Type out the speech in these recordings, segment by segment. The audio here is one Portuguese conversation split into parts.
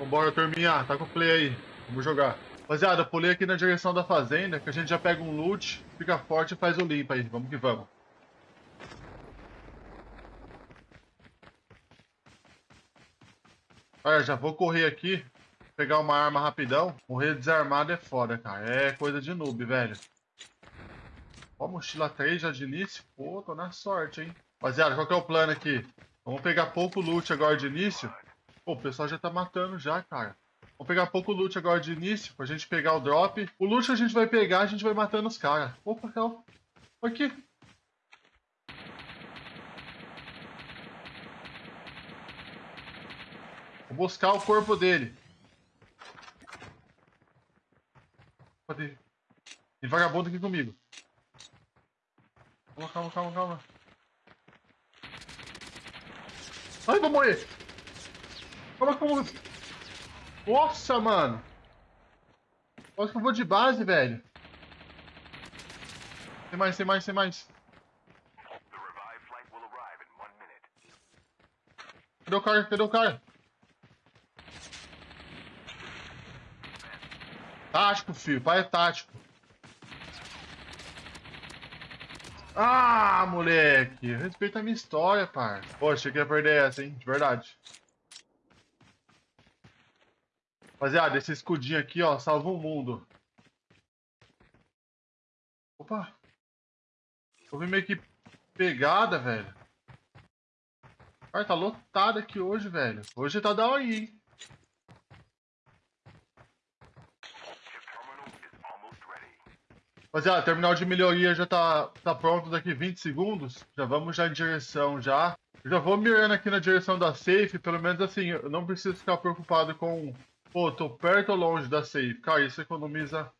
Vambora, turminha. Tá com o play aí. Vamos jogar. Rapaziada, pulei aqui na direção da fazenda, que a gente já pega um loot, fica forte e faz o limpo aí. Vamos que vamos. Olha, já vou correr aqui, pegar uma arma rapidão. Morrer desarmado é foda, cara. É coisa de noob, velho. Ó, mochila 3 já de início. Pô, tô na sorte, hein. Rapaziada, qual que é o plano aqui? Vamos pegar pouco loot agora de início. Pô, o pessoal já tá matando já, cara. Vamos pegar pouco loot agora de início, pra gente pegar o drop. O loot a gente vai pegar, a gente vai matando os caras. Opa, calma. Aqui. Vou buscar o corpo dele. Tem, tem vagabundo aqui comigo. Calma, calma, calma, calma. Ai, vou morrer. Calma, calma. Nossa, mano. Acho que eu vou de base, velho. Tem mais, tem mais, tem mais. Cadê o cara? Cadê o cara? Tático, filho. Pai é tático. Ah, moleque. Respeita a minha história, par. Poxa, eu queria perder essa, hein? De verdade. Rapaziada, esse escudinho aqui, ó, salva o mundo. Opa. Vi meio que pegada, velho. Cara, tá lotado aqui hoje, velho. Hoje tá da aí, hein? Rapaziada, terminal de melhoria já tá, tá pronto daqui 20 segundos. Já vamos já em direção já. Eu já vou mirando aqui na direção da safe, pelo menos assim, eu não preciso ficar preocupado com... Pô, tô perto ou longe da safe. Cara, isso economiza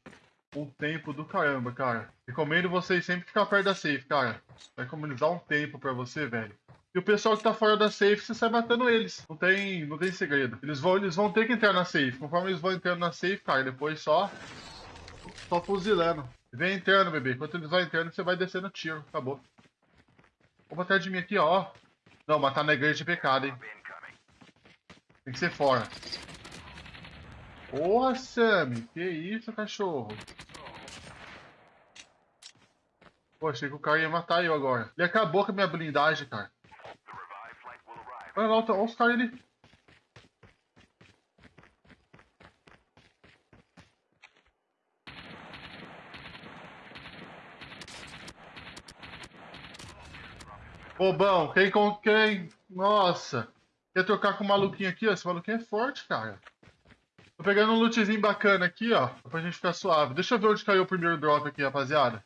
um tempo do caramba, cara. Recomendo vocês sempre ficar perto da safe, cara. Vai economizar um tempo pra você, velho. E o pessoal que tá fora da safe, você sai matando eles. Não tem, não tem segredo. Eles vão, eles vão ter que entrar na safe. Conforme eles vão entrando na safe, cara, depois só... Só fuzilando. Vem entrando, bebê. Enquanto eles vão entrando, você vai descendo tiro. Acabou. Vou atrás de mim aqui, ó. Não, matar na igreja de pecado, hein. Tem que ser fora. Porra, Sammy. Que isso, cachorro. Pô, achei que o cara ia matar eu agora. Ele acabou com a minha blindagem, cara. Olha lá, olha os caras ali. Bobão, quem com quem? Nossa. Quer trocar com o maluquinho aqui, ó? Esse maluquinho é forte, cara. Tô pegando um lootzinho bacana aqui, ó. Pra gente ficar suave. Deixa eu ver onde caiu o primeiro drop aqui, rapaziada.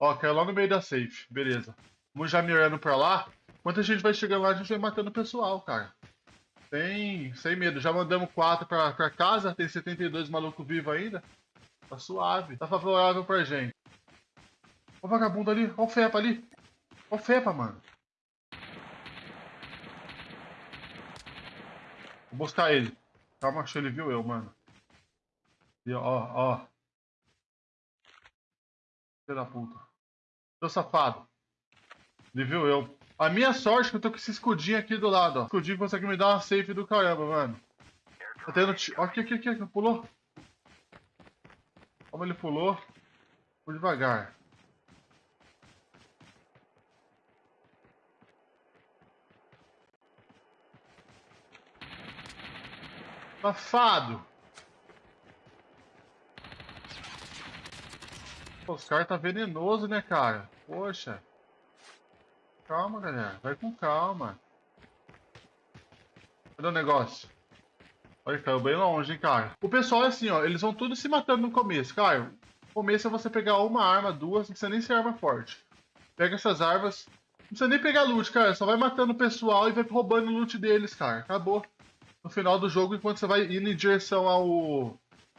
Ó, caiu lá no meio da safe. Beleza. Vamos já mirando pra lá. Enquanto a gente vai chegando lá, a gente vai matando o pessoal, cara. Sem, sem medo. Já mandamos 4 pra, pra casa. Tem 72 malucos vivos ainda. Tá suave. Tá favorável pra gente. Ó o vagabundo ali. Ó o Fepa ali. Ó Fepa, mano. Vou buscar ele. Calma, acho que ele viu eu, mano. E ó, ó. Filho da puta. Seu safado. Ele viu eu. A minha sorte é que eu tô com esse escudinho aqui do lado, ó. Escudinho consegue me dar uma safe do caramba, mano. Tá tendo... Ó, aqui, aqui, aqui. Pulou. Como ele pulou. Vou devagar. Safado! Pô, os caras tá venenoso, né, cara? Poxa. Calma, galera. Vai com calma. Cadê o negócio? Olha, caiu bem longe, hein, cara. O pessoal é assim, ó. Eles vão tudo se matando no começo. Cara, no começo é você pegar uma arma, duas. Não precisa nem ser arma forte. Pega essas armas. Não precisa nem pegar loot, cara. Só vai matando o pessoal e vai roubando o loot deles, cara. Acabou no final do jogo, enquanto você vai indo em direção ao,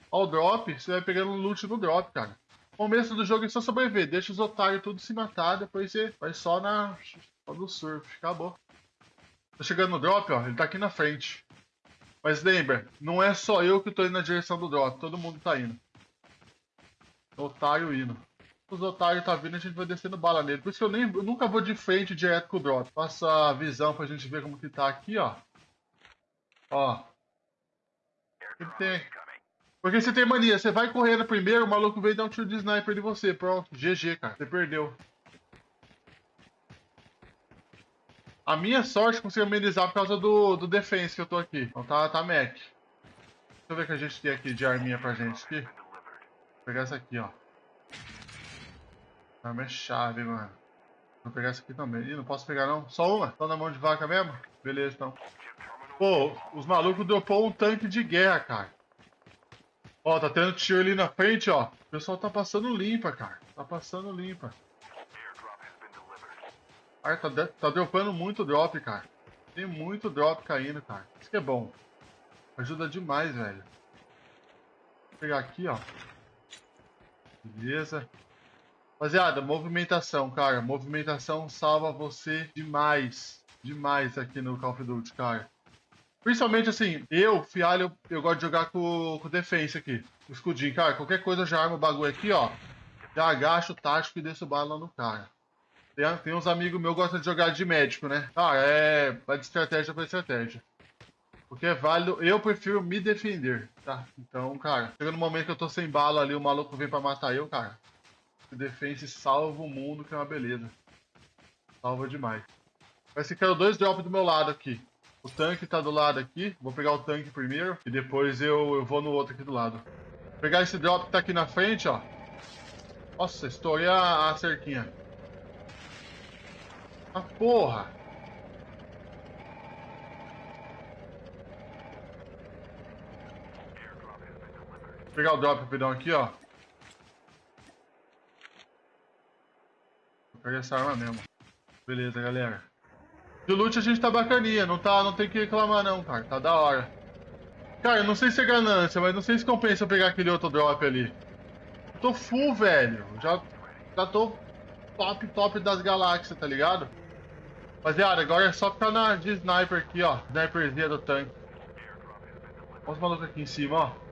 ao drop, você vai pegando loot no drop, cara. O começo do jogo é só sobreviver, deixa os otários tudo se matar, depois você vai só na só no surf, acabou. Tá chegando no drop, ó, ele tá aqui na frente. Mas lembra, não é só eu que tô indo na direção do drop, todo mundo tá indo. Otário indo. Os otários tá vindo, a gente vai descendo bala nele. Por isso que eu, nem, eu nunca vou de frente direto com o drop. Passa a visão pra gente ver como que tá aqui, ó. Ó. Tem. Porque você tem mania, você vai correndo primeiro, o maluco vem dar um tiro de sniper de você. Pronto, GG, cara. Você perdeu. A minha sorte consegui amenizar por causa do, do defense que eu tô aqui. Então tá, tá Mac. Deixa eu ver o que a gente tem aqui de arminha pra gente aqui. Vou pegar essa aqui, ó. Arma é chave, mano. Vou pegar essa aqui também. Ih, não posso pegar não. Só uma? Só na mão de vaca mesmo? Beleza, então. Pô, os malucos dropou um tanque de guerra, cara. Ó, tá tendo tiro ali na frente, ó. O pessoal tá passando limpa, cara. Tá passando limpa. Cara, tá, tá dropando muito drop, cara. Tem muito drop caindo, cara. Isso que é bom. Ajuda demais, velho. Vou pegar aqui, ó. Beleza. Rapaziada, movimentação, cara. Movimentação salva você demais. Demais aqui no Call of Duty, cara. Principalmente assim, eu, Fialho, eu, gosto de jogar com, com defense aqui. Escudinho, cara. Qualquer coisa eu já armo o bagulho aqui, ó. Já agacho o tático e desço bala no cara. Tem, tem uns amigos meus que gostam de jogar de médico, né? Cara, é. Vai de estratégia pra estratégia. Porque é válido. Eu prefiro me defender, tá? Então, cara, chega no momento que eu tô sem bala ali, o maluco vem pra matar eu, cara. Defense salva o mundo, que é uma beleza. Salva demais. Parece que quero dois drops do meu lado aqui. O tanque tá do lado aqui. Vou pegar o tanque primeiro. E depois eu, eu vou no outro aqui do lado. Vou pegar esse drop que tá aqui na frente, ó. Nossa, estourei a, a cerquinha. Ah, porra! Vou pegar o drop rapidão aqui, ó. Vou pegar essa arma mesmo. Beleza, galera. De loot a gente tá bacaninha, não, tá, não tem que reclamar não, cara. Tá da hora. Cara, eu não sei se é ganância, mas não sei se compensa eu pegar aquele outro drop ali. Eu tô full, velho. Já, já tô top, top das galáxias, tá ligado? Rapaziada, agora é só ficar na de sniper aqui, ó. Sniperzinha do tanque. Olha os malucos aqui em cima, ó.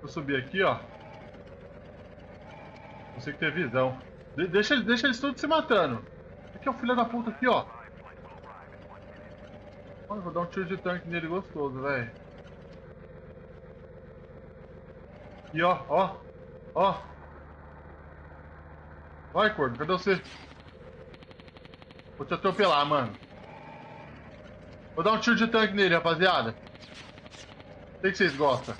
Vou subir aqui, ó. Consigo ter visão. De- deixa, deixa eles todos se matando. Aqui é o filho da puta aqui, ó. Mano, vou dar um tiro de tanque nele gostoso, velho. E ó, ó, ó. Vai, corno, cadê você? Vou te atropelar, mano. Vou dar um tiro de tanque nele, rapaziada. Sei que vocês gostam.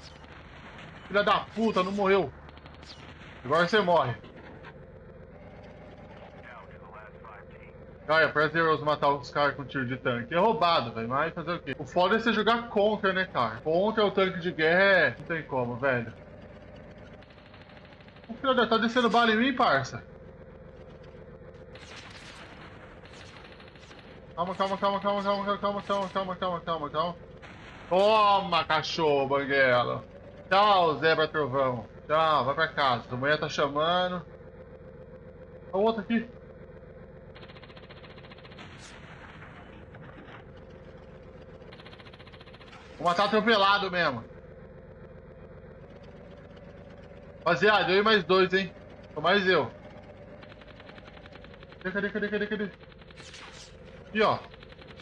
Filha da puta, não morreu. Agora você morre. É prazeroso matar os caras com tiro de tanque. É roubado, velho, mas fazer o quê? O foda é você jogar contra, né, cara? Contra o tanque de guerra é... Não tem como, velho. O filho da... Tá descendo bala em mim, parça? Calma, calma, calma, calma, calma, calma, calma, calma, calma, calma, calma. Toma, cachorro, banguela. Tchau, Zebra Trovão. Tchau, vai pra casa. A mulher tá chamando. Olha o outro aqui. Vou matar atropelado mesmo. Rapaziada, eu e mais dois, hein? Sou mais eu. Cadê, cadê, cadê, cadê, cadê? Aqui, ó.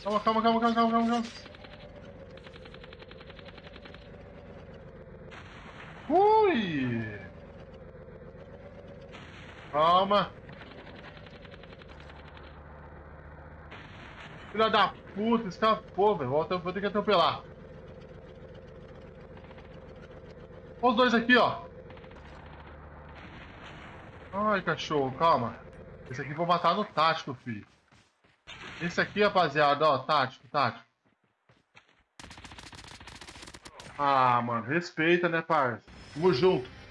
Calma, calma, calma, calma, calma, calma. Ui! Calma. Filha da puta, escapou, velho. Vou ter que atropelar. Olha os dois aqui, ó. Ai, cachorro, calma. Esse aqui vou matar no tático, filho. Esse aqui, rapaziada, ó, tático, tático. Ah, mano, respeita, né, parça? Tamo junto.